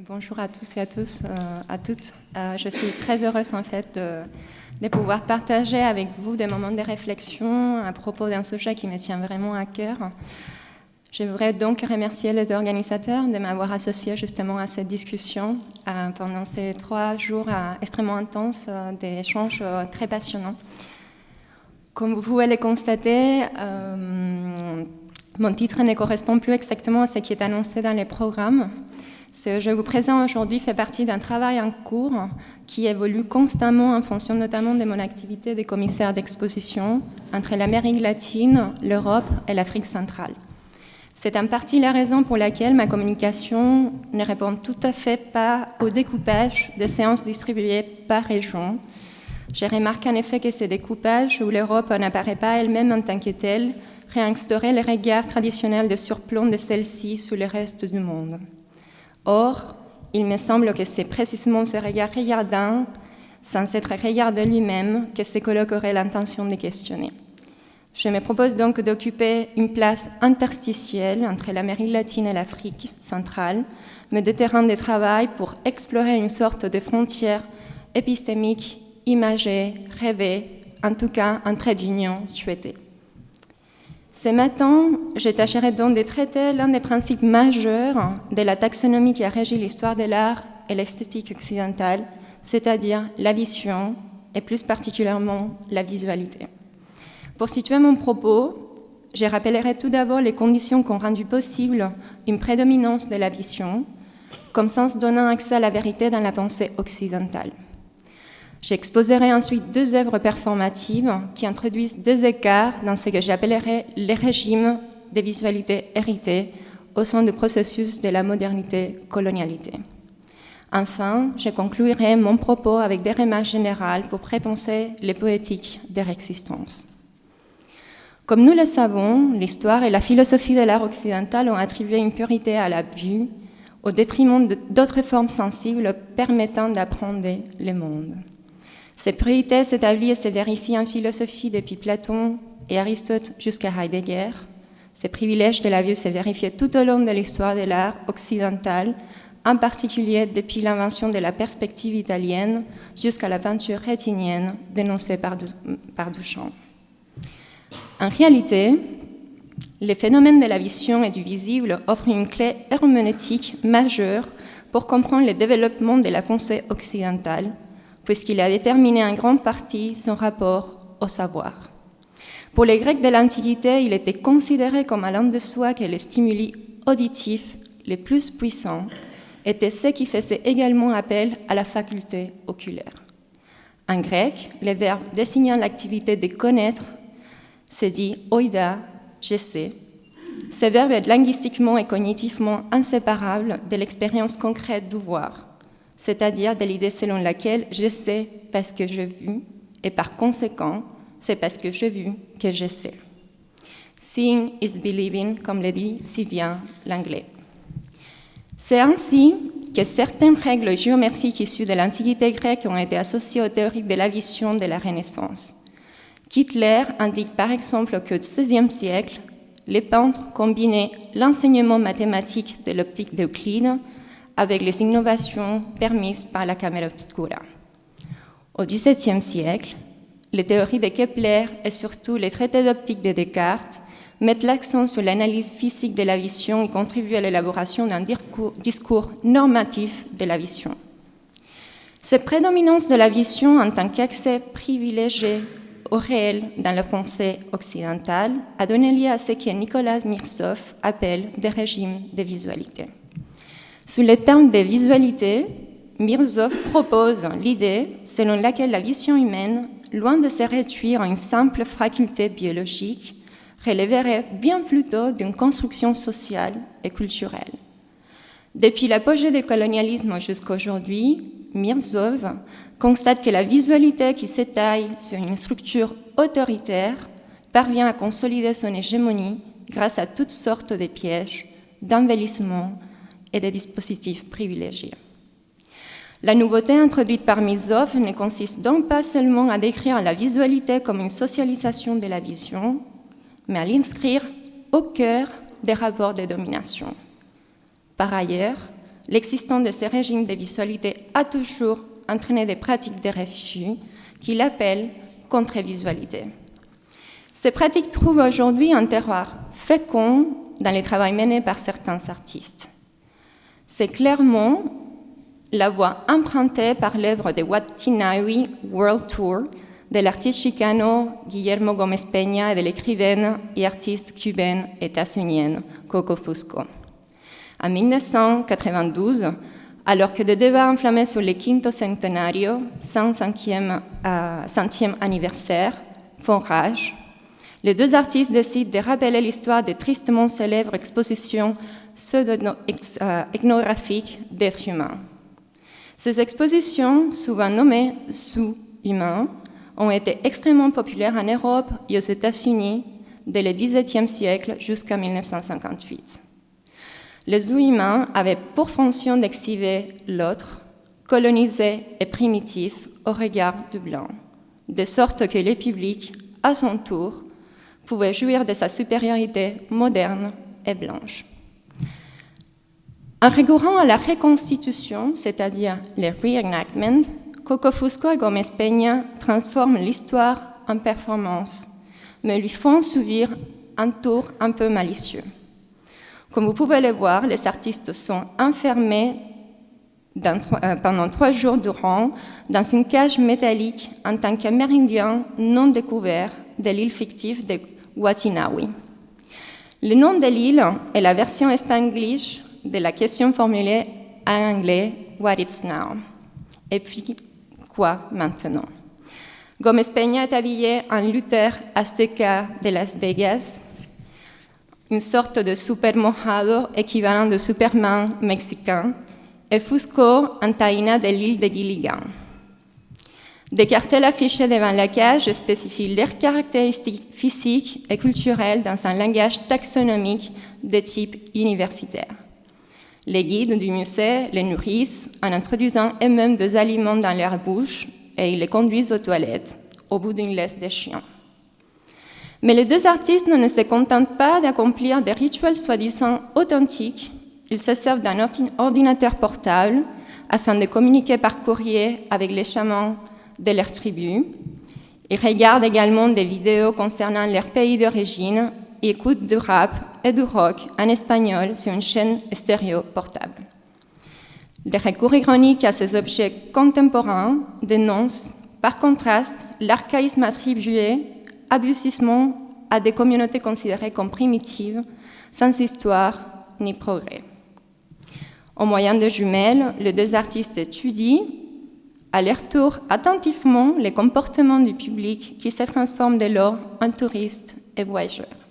bonjour à tous et à euh, toutes. Euh, je suis très heureuse en fait de, de, pouvoir partager avec vous des moments de réflexion à propos d'un sujet qui me tient vraiment à cœur. Je voudrais donc remercier les organisateurs de m'avoir associé justement à cette discussion euh, pendant ces trois jours extrêmement intenses d'échanges très passionnants. Comme vous pouvez le constater, mon titre ne correspond plus exactement à ce qui est annoncé dans les programmes. Ce que je vous présente aujourd'hui fait partie d'un travail en cours qui évolue constamment en fonction notamment de mon activité de commissaire d'exposition entre l'Amérique latine, l'Europe et l'Afrique centrale. C'est en partie la raison pour laquelle ma communication ne répond tout à fait pas au découpage des séances distribuées par région. J'ai remarqué en effet que ces découpages où l'Europe n'apparaît pas elle-même en tant que telle réinstaurer le regard traditionnel de surplomb de celle-ci sur le reste du monde. Or, il me semble que c'est précisément ce regard regardant, sans être regardé lui-même, que se colloquerait l'intention de questionner. Je me propose donc d'occuper une place interstitielle entre l'Amérique latine et l'Afrique centrale, mais de terrain de travail pour explorer une sorte de frontière épistémique, imagée, rêvée, en tout cas un trait d'union souhaité. Ce matin, je tâcherai donc de traiter l'un des principes majeurs de la taxonomie qui a régi l'histoire de l'art et l'esthétique occidentale, c'est-à-dire la vision et plus particulièrement la visualité. Pour situer mon propos, je rappellerai tout d'abord les conditions qui ont rendu possible une prédominance de la vision, comme sens donnant accès à la vérité dans la pensée occidentale. J'exposerai ensuite deux œuvres performatives qui introduisent des écarts dans ce que j'appellerai les régimes de visualité héritées au sein du processus de la modernité-colonialité. Enfin, je conclurai mon propos avec des remarques générales pour prépenser les poétiques de existence. Comme nous le savons, l'histoire et la philosophie de l'art occidental ont attribué une purité à la vue au détriment d'autres formes sensibles permettant d'apprendre le monde. Cette priorité s'établit et se vérifie en philosophie depuis Platon et Aristote jusqu'à Heidegger. Ces privilèges de la vue se vérifié tout au long de l'histoire de l'art occidental, en particulier depuis l'invention de la perspective italienne jusqu'à la peinture rétinienne dénoncée par, par Duchamp. En réalité, les phénomènes de la vision et du visible offrent une clé herméneutique majeure pour comprendre le développement de la pensée occidentale puisqu'il a déterminé en grande partie son rapport au savoir. Pour les Grecs de l'Antiquité, il était considéré comme allant de soi que les stimuli auditifs les plus puissants étaient ceux qui faisaient également appel à la faculté oculaire. En grec, le verbe désignant l'activité de connaître se dit oida, je sais. Ce verbe est linguistiquement et cognitivement inséparable de l'expérience concrète du voir c'est-à-dire de l'idée selon laquelle je sais parce que j'ai vu, et par conséquent, c'est parce que j'ai vu que je sais. Seeing is believing, comme le dit si bien l'anglais. C'est ainsi que certaines règles géométriques issues de l'Antiquité grecque ont été associées aux théories de la vision de la Renaissance. Kittler indique par exemple qu'au XVIe siècle, les peintres combinaient l'enseignement mathématique de l'optique d'Euclide avec les innovations permises par la caméra obscura. Au XVIIe siècle, les théories de Kepler et surtout les traités d'optique de Descartes mettent l'accent sur l'analyse physique de la vision et contribuent à l'élaboration d'un discours normatif de la vision. Cette prédominance de la vision en tant qu'accès privilégié au réel dans la pensée occidentale a donné lieu à ce que Nicolas Mirsov appelle des régimes de visualité. Sous les termes de visualité, Mirzov propose l'idée selon laquelle la vision humaine, loin de se réduire à une simple faculté biologique, relèverait bien plutôt d'une construction sociale et culturelle. Depuis l'apogée du colonialisme jusqu'à aujourd'hui, Mirzov constate que la visualité qui s'étaille sur une structure autoritaire parvient à consolider son hégémonie grâce à toutes sortes de pièges, d'embellissements, et des dispositifs privilégiés. La nouveauté introduite par Milzov ne consiste donc pas seulement à décrire la visualité comme une socialisation de la vision, mais à l'inscrire au cœur des rapports de domination. Par ailleurs, l'existence de ces régimes de visualité a toujours entraîné des pratiques de refus qu'il appelle contre-visualité. Ces pratiques trouvent aujourd'hui un terroir fécond dans les travaux menés par certains artistes. C'est clairement la voie empruntée par l'œuvre de Watinawi World Tour de l'artiste chicano Guillermo Gómez Peña et de l'écrivaine et artiste cubaine états-unienne Coco Fusco. En 1992, alors que des débats enflammés sur le quinto centenario, 105e, euh, centième anniversaire, font rage, les deux artistes décident de rappeler l'histoire des tristement célèbres expositions pseudo-ethnographiques d'êtres humains. Ces expositions, souvent nommées sous-humains, ont été extrêmement populaires en Europe et aux États-Unis dès le XVIIe siècle jusqu'en 1958. Les sous-humains avaient pour fonction d'exhiber l'autre, colonisé et primitif au regard du blanc, de sorte que le public, à son tour, pouvait jouir de sa supériorité moderne et blanche. En recourant à la reconstitution, c'est-à-dire le reenactment, Coco Fusco et Gomez Peña transforment l'histoire en performance, mais lui font subir un tour un peu malicieux. Comme vous pouvez le voir, les artistes sont enfermés euh, pendant trois jours durant dans une cage métallique en tant qu'amérindiens non découverts de l'île fictive de Watinawi. Le nom de l'île est la version spanglish de la question formulée en anglais What it's now Et puis, quoi maintenant? Gomez Peña est habillé en Luther Azteca de Las Vegas, une sorte de super mojado équivalent de Superman mexicain, et Fusco en taïna de l'île de Gilligan. Des cartels affichés devant la cage spécifient leurs caractéristiques physiques et culturelles dans un langage taxonomique de type universitaire. Les guides du musée les nourrissent en introduisant eux-mêmes des aliments dans leur bouche et ils les conduisent aux toilettes au bout d'une laisse de chien. Mais les deux artistes ne se contentent pas d'accomplir des rituels soi-disant authentiques. Ils se servent d'un ordinateur portable afin de communiquer par courrier avec les chamans de leur tribu. Ils regardent également des vidéos concernant leur pays d'origine écoutent du rap et du rock en espagnol sur une chaîne stéréo portable. Le recours ironique à ces objets contemporains dénonce, par contraste, l'archaïsme attribué abusivement à des communautés considérées comme primitives, sans histoire ni progrès. Au moyen de jumelles, les deux artistes étudient à leur tour attentivement les comportements du public qui se transforme dès lors en touristes et voyageurs.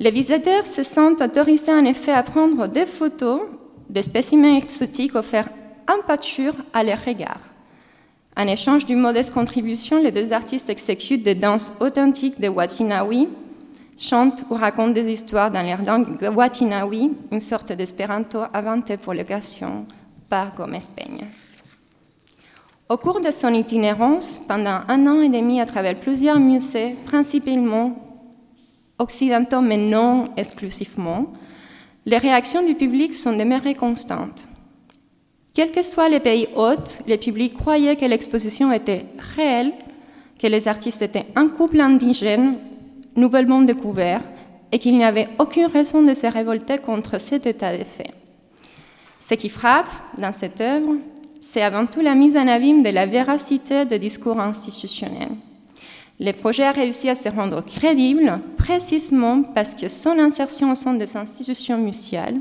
Les visiteurs se sentent autorisés en effet à prendre des photos des spécimens exotiques offerts en pâture à leur regard. En échange d'une modeste contribution, les deux artistes exécutent des danses authentiques de Watinawi, chantent ou racontent des histoires dans leur langue Watinawi, une sorte d'espéranto inventé pour l'occasion par Gomez Peña. Au cours de son itinérance, pendant un an et demi à travers plusieurs musées, principalement occidentaux, mais non exclusivement, les réactions du public sont demeurées constantes. Quels que soient les pays hôtes, le public croyait que l'exposition était réelle, que les artistes étaient un couple indigène nouvellement découvert et qu'il n'y avait aucune raison de se révolter contre cet état de fait. Ce qui frappe dans cette œuvre, c'est avant tout la mise en abîme de la véracité des discours institutionnels. Le projet a réussi à se rendre crédible précisément parce que son insertion au sein des institutions muséales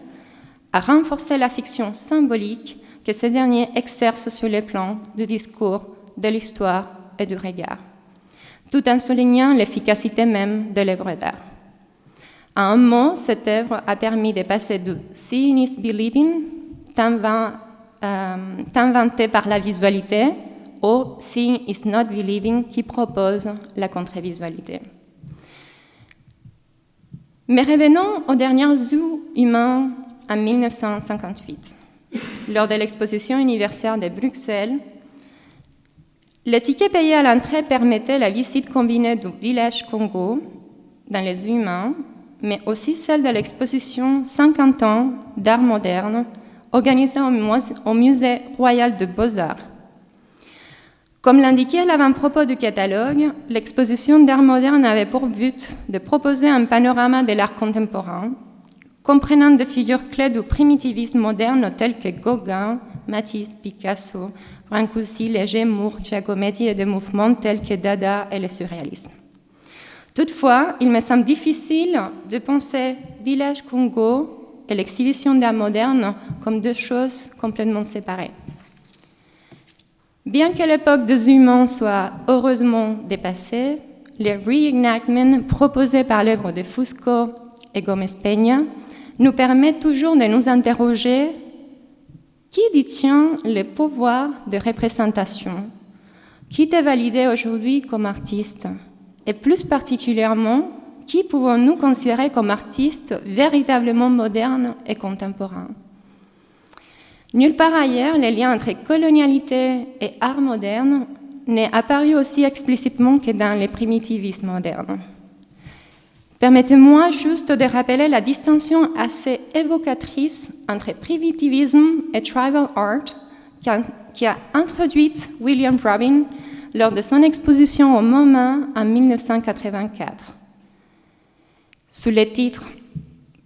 a renforcé la fiction symbolique que ces derniers exercent sur les plans du discours, de l'histoire et du regard, tout en soulignant l'efficacité même de l'œuvre d'art. À un mot, cette œuvre a permis de passer du seeing is believing, tant, euh, vanté par la visualité, au Seeing is not believing qui propose la contre-visualité. Mais revenons aux derniers zoos humains en 1958. Lors de l'exposition universelle de Bruxelles, le ticket payé à l'entrée permettait la visite combinée du village Congo dans les humains, mais aussi celle de l'exposition 50 ans d'art moderne organisé au Musée royal de Beaux-Arts. Comme l'indiquait l'avant-propos du catalogue, l'exposition d'art moderne avait pour but de proposer un panorama de l'art contemporain, comprenant des figures clés du primitivisme moderne tels que Gauguin, Matisse, Picasso, Brancusi, Léger, Moore, Giacometti et des mouvements tels que Dada et le surréalisme. Toutefois, il me semble difficile de penser Village Congo et l'exhibition d'art moderne comme deux choses complètement séparées. Bien que l'époque des humains soit heureusement dépassée, les reenactments proposés par l'œuvre de Fusco et Gomez Peña nous permettent toujours de nous interroger qui détient le pouvoir de représentation? Qui est validé aujourd'hui comme artiste? Et plus particulièrement, qui pouvons-nous considérer comme artistes véritablement modernes et contemporains Nulle part ailleurs, les liens entre colonialité et art moderne n'est apparu aussi explicitement que dans les primitivismes modernes. Permettez-moi juste de rappeler la distinction assez évocatrice entre primitivisme et tribal art qui a, introduite William Robin lors de son exposition au MoMA en 1984. Sous le titre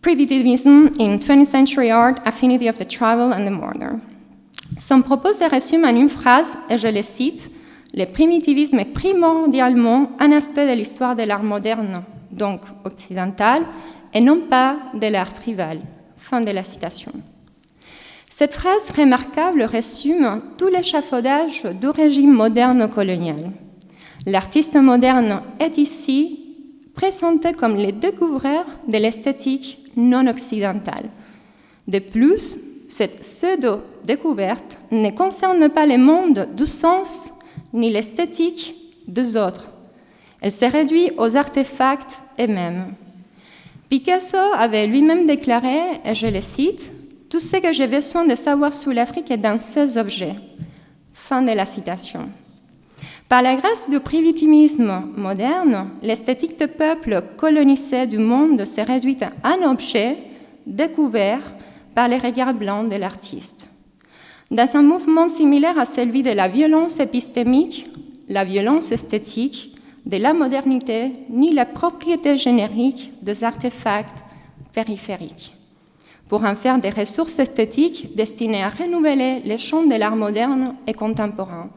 Primitivism in 20th Century Art, Affinity of the Tribal and the Modern. Son propos se résume en une phrase, et je le cite Le primitivisme est primordialement un aspect de l'histoire de l'art moderne, donc occidental, et non pas de l'art tribal. Fin de la citation. Cette phrase remarquable résume tout l'échafaudage du régime moderne colonial. L'artiste moderne est ici présenté comme le découvreur de l'esthétique non occidentale. De plus, cette pseudo-découverte ne concerne pas le monde du sens ni l'esthétique des autres. Elle se réduit aux artefacts eux-mêmes. Picasso avait lui-même déclaré, et je le cite, Tout ce que j'ai besoin de savoir sur l'Afrique est dans ces objets. Fin de la citation. Par la grâce du primitivisme moderne, l'esthétique de peuple colonisé du monde s'est réduite à un objet découvert par les regards blancs de l'artiste. Dans un mouvement similaire à celui de la violence épistémique, la violence esthétique, de la modernité, ni la propriété générique des artefacts périphériques, pour en faire des ressources esthétiques destinées à renouveler les champs de l'art moderne et contemporain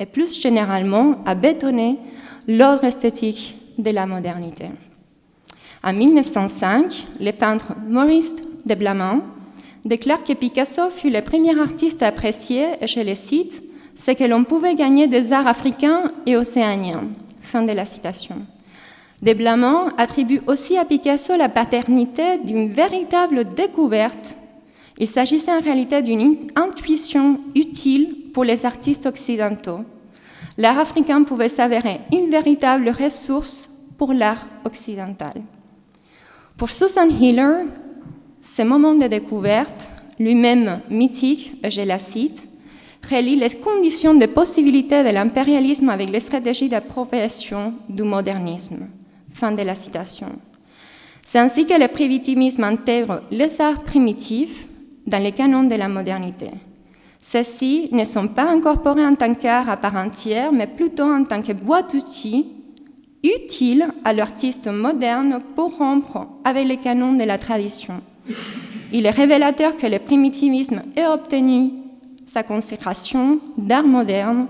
et plus généralement à bétonner l'ordre esthétique de la modernité. En 1905, le peintre Maurice de Blaman déclare que Picasso fut le premier artiste à apprécier, et je le cite, ce que l'on pouvait gagner des arts africains et océaniens. Fin de la citation. De attribue aussi à Picasso la paternité d'une véritable découverte. Il s'agissait en réalité d'une intuition utile pour les artistes occidentaux. L'art africain pouvait s'avérer une véritable ressource pour l'art occidental. Pour Susan Hiller, ce moment de découverte, lui-même mythique, je la cite, relie les conditions de possibilité de l'impérialisme avec les stratégies d'appropriation du modernisme. Fin de la citation. C'est ainsi que le primitivisme intègre les arts primitifs dans les canons de la modernité. Ceux-ci ne sont pas incorporés en tant qu'art à part entière, mais plutôt en tant que boîte d'outils utiles à l'artiste moderne pour rompre avec les canons de la tradition. Il est révélateur que le primitivisme ait obtenu sa consécration d'art moderne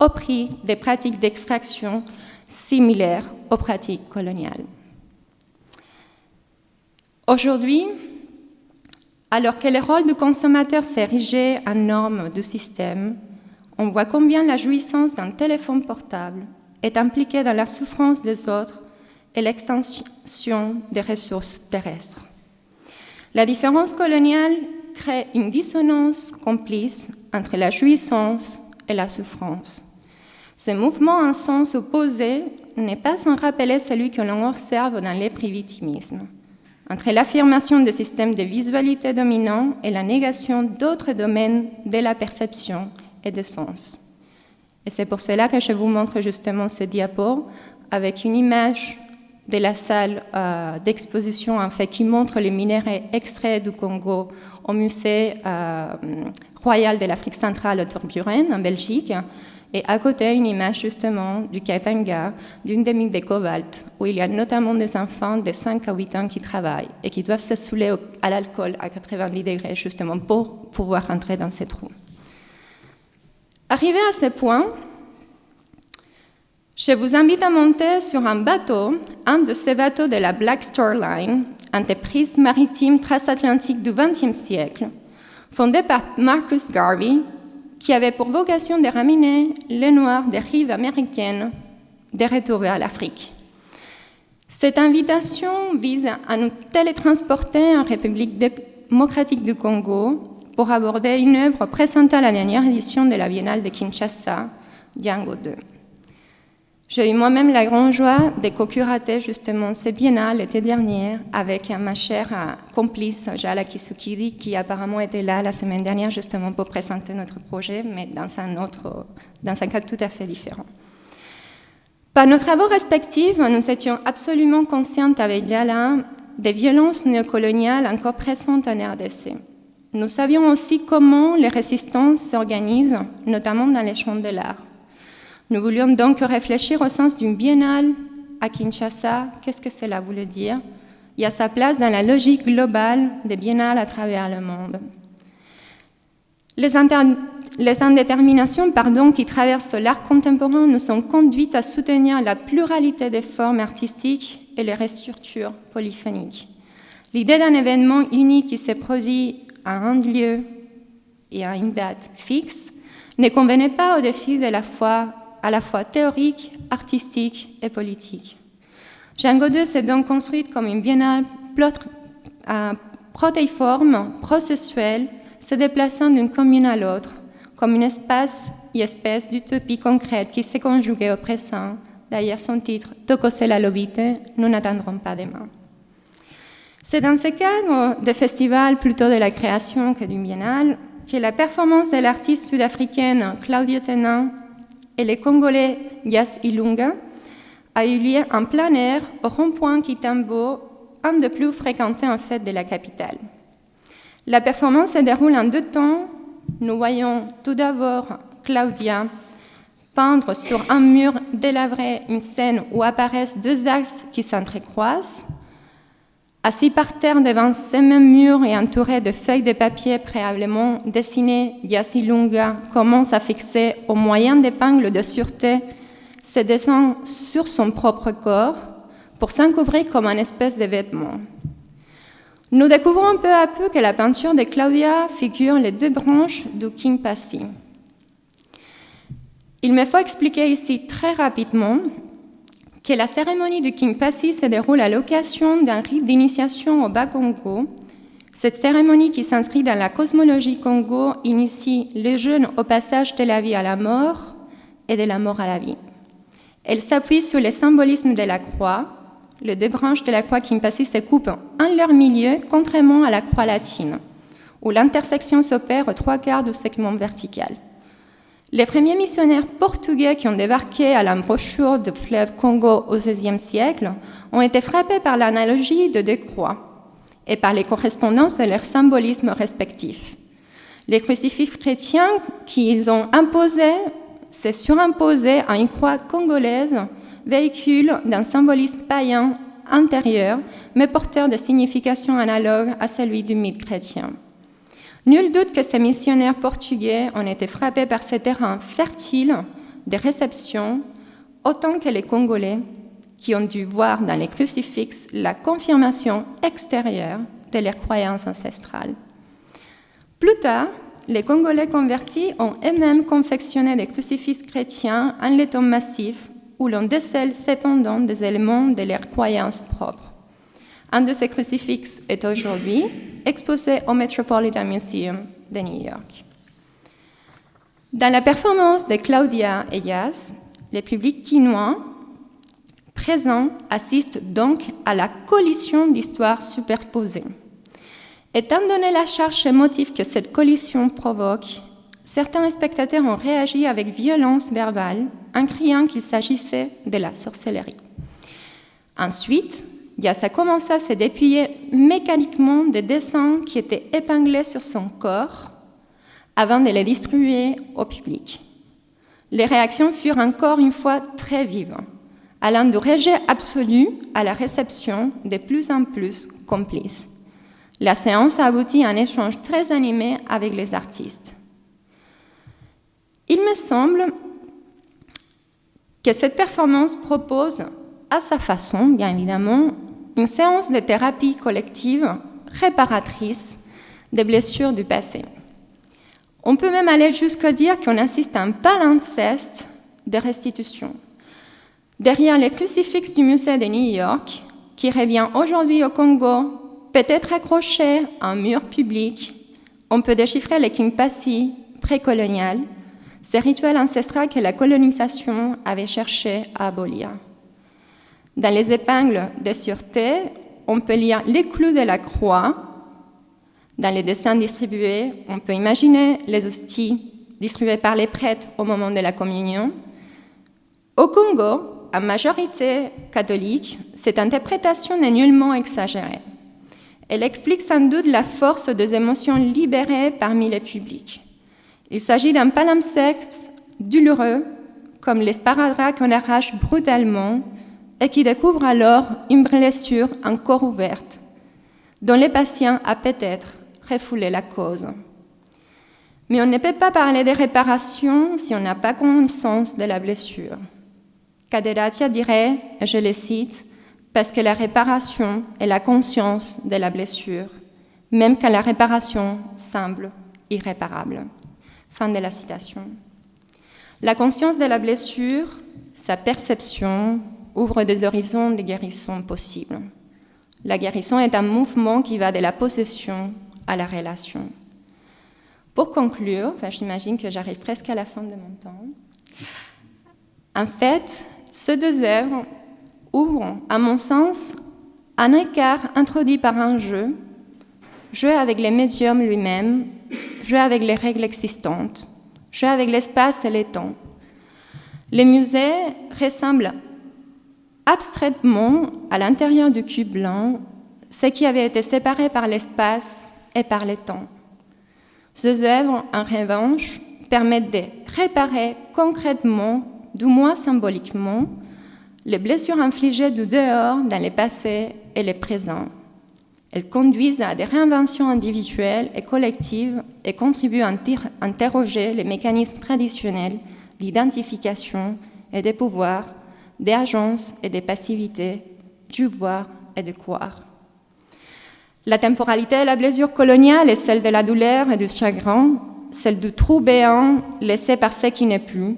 au prix des pratiques d'extraction similaires aux pratiques coloniales. Aujourd'hui, alors que le rôle du consommateur érigé en norme du système, on voit combien la jouissance d'un téléphone portable est impliquée dans la souffrance des autres et l'extension des ressources terrestres. La différence coloniale crée une dissonance complice entre la jouissance et la souffrance. Ce mouvement en sens opposé n'est pas sans rappeler celui que l'on observe dans les privitimismes entre l'affirmation des systèmes de visualité dominants et la négation d'autres domaines de la perception et des sens. Et c'est pour cela que je vous montre justement ce diapo avec une image de la salle euh, d'exposition en fait, qui montre les minéraux extraits du Congo au musée euh, royal de l'Afrique centrale à Tourburen, en Belgique. Et à côté, une image justement du Katanga, d'une demi de cobalt, où il y a notamment des enfants de 5 à 8 ans qui travaillent et qui doivent se saouler à l'alcool à 90 degrés, justement pour pouvoir entrer dans ces trous. Arrivé à ce point, je vous invite à monter sur un bateau, un de ces bateaux de la Black Star Line, entreprise maritime transatlantique du XXe siècle, fondée par Marcus Garvey, qui avait pour vocation de ramener les Noirs des rives américaines de retour vers l'Afrique. Cette invitation vise à nous télétransporter en République démocratique du Congo pour aborder une œuvre présentée à la dernière édition de la Biennale de Kinshasa, Django 2. J'ai eu moi-même la grande joie de co-curater justement ce biennale l'été dernier avec ma chère euh, complice Jala Kisukiri qui apparemment était là la semaine dernière justement pour présenter notre projet, mais dans un, autre, dans un cadre tout à fait différent. Par nos travaux respectifs, nous étions absolument conscientes avec Jala des violences néocoloniales encore présentes en RDC. Nous savions aussi comment les résistances s'organisent, notamment dans les champs de l'art. Nous voulions donc réfléchir au sens d'une biennale à Kinshasa. Qu'est-ce que cela voulait dire? Il y sa place dans la logique globale des biennales à travers le monde. Les, indéterminations pardon, qui traversent l'art contemporain nous ont conduites à soutenir la pluralité des formes artistiques et les restructures polyphoniques. L'idée d'un événement unique qui s'est produit à un lieu et à une date fixe ne convenait pas au défi de la foi à la fois théorique, artistique et politique. Django 2 s'est donc construite comme une biennale protéiforme, processuelle, se déplaçant d'une commune à l'autre, comme une espace et espèce d'utopie concrète qui s'est conjuguée au présent. D'ailleurs, son titre, Tokose la lobite, nous n'attendrons pas demain. C'est dans ce cadre de festival plutôt de la création que du biennale que la performance de l'artiste sud-africaine Claudia Tenan et les Congolais Yas Ilunga a eu lieu en plein air au rond-point Kitambo, un des plus fréquentés en fait de la capitale. La performance se déroule en deux temps. Nous voyons tout d'abord Claudia peindre sur un mur délabré une scène où apparaissent deux axes qui s'entrecroisent. Assis par terre devant ces mêmes murs et entouré de feuilles de papier préalablement dessinées, Yasilunga commence à fixer au moyen d'épingles de sûreté ses dessins sur son propre corps pour s'encouvrir comme un espèce de vêtement. Nous découvrons peu à peu que la peinture de Claudia figure les deux branches du Kimpasi. Il me faut expliquer ici très rapidement que la cérémonie du Kimpasi se déroule à l'occasion d'un rite d'initiation au Bas-Congo. Cette cérémonie qui s'inscrit dans la cosmologie Congo initie les jeunes au passage de la vie à la mort et de la mort à la vie. Elle s'appuie sur le symbolisme de la croix. Les deux branches de la croix Kimpasi se coupent en leur milieu, contrairement à la croix latine, où l'intersection s'opère aux trois quarts du segment vertical. Les premiers missionnaires portugais qui ont débarqué à l'embouchure du fleuve Congo au XVIe siècle ont été frappés par l'analogie de deux croix et par les correspondances de leurs symbolismes respectifs. Les crucifix chrétiens qu'ils ont imposés s'est surimposé à une croix congolaise, véhicule d'un symbolisme païen intérieur, mais porteur de significations analogues à celui du mythe chrétien. Nul doute que ces missionnaires portugais ont été frappés par ces terrains fertiles de réception, autant que les Congolais, qui ont dû voir dans les crucifixes la confirmation extérieure de leurs croyances ancestrales. Plus tard, les Congolais convertis ont eux-mêmes confectionné des crucifixes chrétiens en laiton massif où l'on décèle cependant des éléments de leurs croyances propres. Un de ces crucifixes est aujourd'hui exposé au Metropolitan Museum de New York. Dans la performance de Claudia et Yas, le public quinois présent assiste donc à la collision d'histoires superposées. Étant donné la charge émotive que cette collision provoque, certains spectateurs ont réagi avec violence verbale en criant qu'il s'agissait de la sorcellerie. Ensuite, Dias a commencé à se dépouiller mécaniquement des dessins qui étaient épinglés sur son corps avant de les distribuer au public. Les réactions furent encore une fois très vives, allant du rejet absolu à la réception de plus en plus complice. La séance a abouti à un échange très animé avec les artistes. Il me semble que cette performance propose, à sa façon, bien évidemment, une séance de thérapie collective réparatrice des blessures du passé. On peut même aller jusqu'à dire qu'on assiste à un palimpseste de restitution. Derrière les crucifixes du musée de New York, qui revient aujourd'hui au Congo, peut-être accroché à un mur public, on peut déchiffrer les kimpasi précoloniales, ces rituels ancestraux que la colonisation avait cherché à abolir. Dans les épingles de sûreté, on peut lire les clous de la croix. Dans les dessins distribués, on peut imaginer les hosties distribuées par les prêtres au moment de la communion. Au Congo, à majorité catholique, cette interprétation n'est nullement exagérée. Elle explique sans doute la force des émotions libérées parmi les publics. Il s'agit d'un palimpseste douloureux, comme les sparadraps qu'on arrache brutalement et qui découvre alors une blessure encore ouverte, dont le patient a peut-être refoulé la cause. Mais on ne peut pas parler de réparation si on n'a pas connaissance de la blessure. Kaderatia dirait, et je le cite, parce que la réparation est la conscience de la blessure, même quand la réparation semble irréparable. Fin de la citation. La conscience de la blessure, sa perception, ouvre des horizons de guérison possibles. La guérison est un mouvement qui va de la possession à la relation. Pour conclure, enfin, j'imagine que j'arrive presque à la fin de mon temps. En fait, ces deux œuvres ouvrent, à mon sens, un écart introduit par un jeu, jouer avec les médiums lui-même jouer avec les règles existantes, jouer avec l'espace et le temps. Les musées ressemblent abstraitement à l'intérieur du cube blanc ce qui avait été séparé par l'espace et par le temps. Ces œuvres, en revanche, permettent de réparer concrètement, du moins symboliquement, les blessures infligées du dehors dans le passé et le présent. Elles conduisent à des réinventions individuelles et collectives et contribuent à interroger les mécanismes traditionnels d'identification et des pouvoirs, des agences et des passivités, du voir et de croire. La temporalité de la blessure coloniale est celle de la douleur et du chagrin, celle du trou béant laissé par ce qui n'est plus.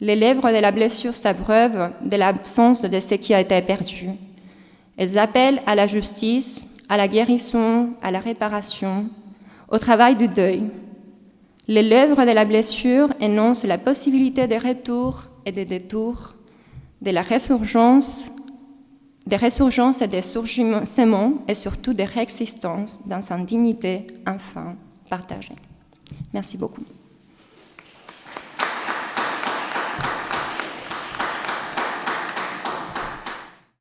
Les lèvres de la blessure s'abreuvent de l'absence de ce qui a été perdu. Elles appellent à la justice, à la guérison, à la réparation, au travail du deuil. Les lèvres de la blessure énoncent la possibilité de retour et de détour, de la résurgence, des ressurgences et des surgissements et surtout des réexistences dans sa dignité enfin partagée. Merci beaucoup.